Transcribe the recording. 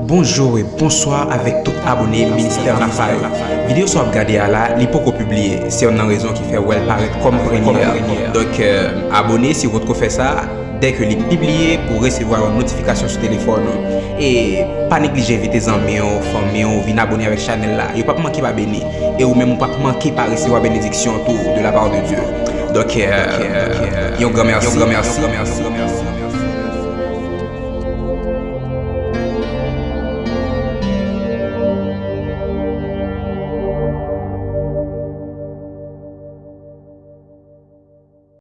Bonjour et bonsoir avec tout abonné Ministère la Vidéo soit regardée à la, li poko publié. C'est une raison qui fait well paraître comme première. Donc, euh, abonnez si vous trouvez ça dès que les publié pour recevoir une notification sur téléphone. Et pas négliger vite amis, famille, ou venir abonner avec la chaîne là. Et pas manquer pas béni. Et ou même pas manquer pas recevoir bénédiction tout de la part de Dieu. Donc, euh, euh, euh, un grand merci. Un grand merci.